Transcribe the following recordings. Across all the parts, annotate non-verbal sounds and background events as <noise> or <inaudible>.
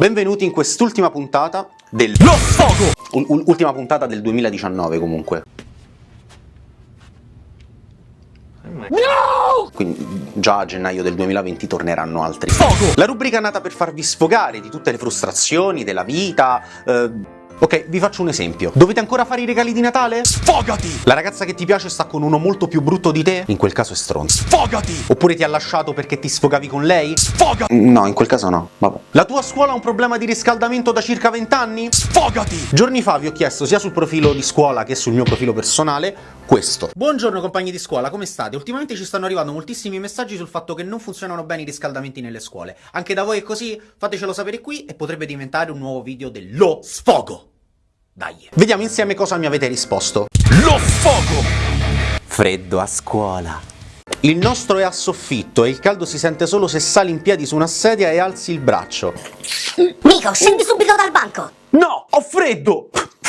Benvenuti in quest'ultima puntata del Lo Sfogo! U- ultima puntata del 2019 comunque. No! Quindi già a gennaio del 2020 torneranno altri. Sfogo! La rubrica nata per farvi sfogare di tutte le frustrazioni della vita, eh, Ok, vi faccio un esempio. Dovete ancora fare i regali di Natale? Sfogati! La ragazza che ti piace sta con uno molto più brutto di te? In quel caso è stronzo. Sfogati! Oppure ti ha lasciato perché ti sfogavi con lei? Sfogati! No, in quel caso no. Vabbè. La tua scuola ha un problema di riscaldamento da circa 20 anni? Sfogati! Giorni fa vi ho chiesto sia sul profilo di scuola che sul mio profilo personale questo. Buongiorno compagni di scuola, come state? Ultimamente ci stanno arrivando moltissimi messaggi sul fatto che non funzionano bene i riscaldamenti nelle scuole. Anche da voi è così? Fatecelo sapere qui e potrebbe diventare un nuovo video dello sfogo. Dai. Vediamo insieme cosa mi avete risposto. Lo sfogo! Freddo a scuola. Il nostro è a soffitto e il caldo si sente solo se sali in piedi su una sedia e alzi il braccio. Nico, scendi subito dal banco! No, ho freddo! <laughs>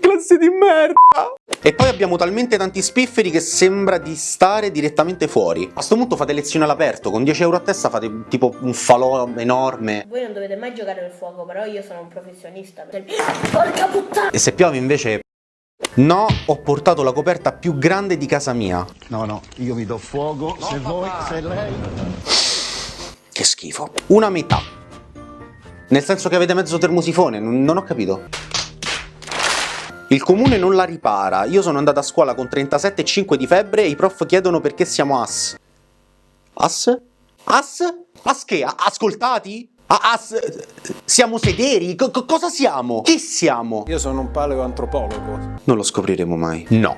Classe di merda! E poi abbiamo talmente tanti spifferi che sembra di stare direttamente fuori. A sto punto fate lezione all'aperto, con 10 euro a testa fate tipo un falò enorme. Voi non dovete mai giocare nel fuoco, però io sono un professionista. Porca puttana! E se piove invece... No, ho portato la coperta più grande di casa mia. No, no, io mi do fuoco, se voi, se lei... Che schifo. Una metà. Nel senso che avete mezzo termosifone, non ho capito. Il comune non la ripara, io sono andato a scuola con 37,5 di febbre e i prof chiedono perché siamo as. As? As? As che? Ascoltati? As? Siamo sederi? C cosa siamo? Chi siamo? Io sono un paleoantropologo. Non lo scopriremo mai. No.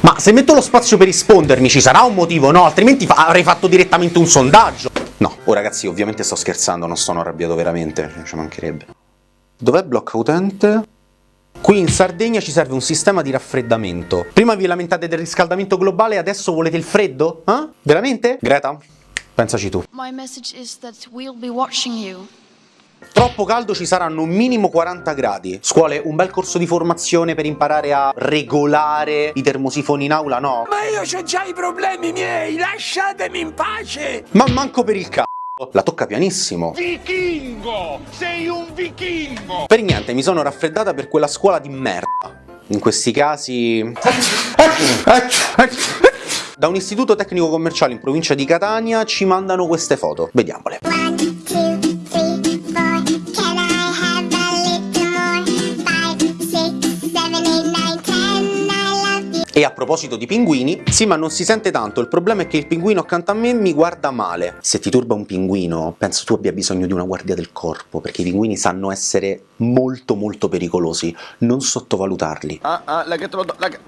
Ma se metto lo spazio per rispondermi ci sarà un motivo, no? Altrimenti fa avrei fatto direttamente un sondaggio. No, oh ragazzi, ovviamente sto scherzando, non sono arrabbiato veramente, ci mancherebbe. Dov'è blocco utente? Qui in Sardegna ci serve un sistema di raffreddamento. Prima vi lamentate del riscaldamento globale, adesso volete il freddo? Eh? Veramente? Greta, pensaci tu. My message is that we'll be watching you. Troppo caldo ci saranno un minimo 40 gradi. Scuole, un bel corso di formazione per imparare a regolare i termosifoni in aula, no? Ma io ho già i problemi miei, lasciatemi in pace! Ma manco per il c***o! La tocca pianissimo. Vichingo! Sei un vichingo! Per niente, mi sono raffreddata per quella scuola di merda. In questi casi... Da un istituto tecnico commerciale in provincia di Catania ci mandano queste foto. Vediamole. E a proposito di pinguini, sì ma non si sente tanto, il problema è che il pinguino accanto a me mi guarda male. Se ti turba un pinguino, penso tu abbia bisogno di una guardia del corpo, perché i pinguini sanno essere molto molto pericolosi, non sottovalutarli. Ah, ah, la che te lo do, la che...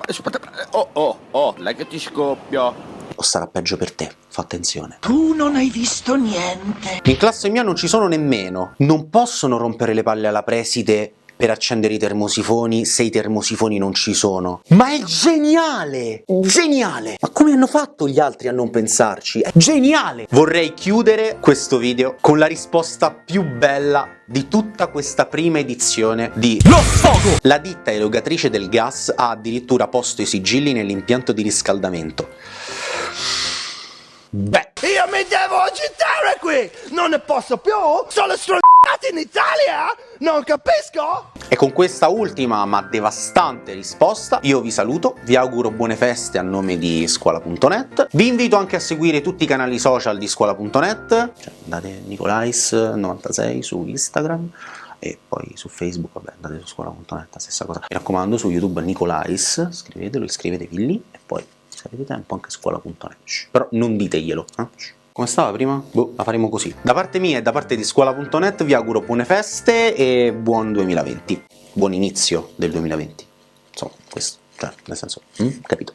Oh, oh, oh, la che ti scoppia. O sarà peggio per te, fa attenzione. Tu non hai visto niente. In classe mia non ci sono nemmeno. Non possono rompere le palle alla preside per accendere i termosifoni se i termosifoni non ci sono. Ma è geniale! Geniale! Ma come hanno fatto gli altri a non pensarci? È geniale! Vorrei chiudere questo video con la risposta più bella di tutta questa prima edizione di Lo Sfogo! La ditta erogatrice del gas ha addirittura posto i sigilli nell'impianto di riscaldamento. Beh, io mi devo agitare qui! Non ne posso più! Sono stronzati in Italia! Non capisco! E con questa ultima ma devastante risposta io vi saluto, vi auguro buone feste a nome di scuola.net, vi invito anche a seguire tutti i canali social di scuola.net, cioè andate Nicolais96 su Instagram, e poi su Facebook, vabbè, andate su scuola.net, stessa cosa. Mi raccomando, su YouTube Nicolais, scrivetelo, iscrivetevi lì e poi se avete tempo anche scuola.net. Però non diteglielo. Eh? Come stava prima? Boh, la faremo così. Da parte mia e da parte di scuola.net vi auguro buone feste e buon 2020. Buon inizio del 2020. Insomma, questo, cioè, nel senso, mm? capito?